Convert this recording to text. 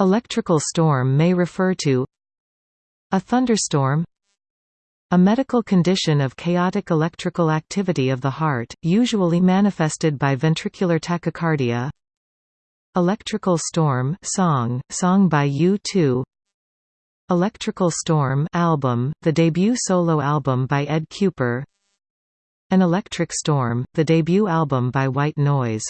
Electrical storm may refer to a thunderstorm a medical condition of chaotic electrical activity of the heart, usually manifested by ventricular tachycardia Electrical Storm song, song by U2 Electrical Storm album, the debut solo album by Ed Cooper. An Electric Storm, the debut album by White Noise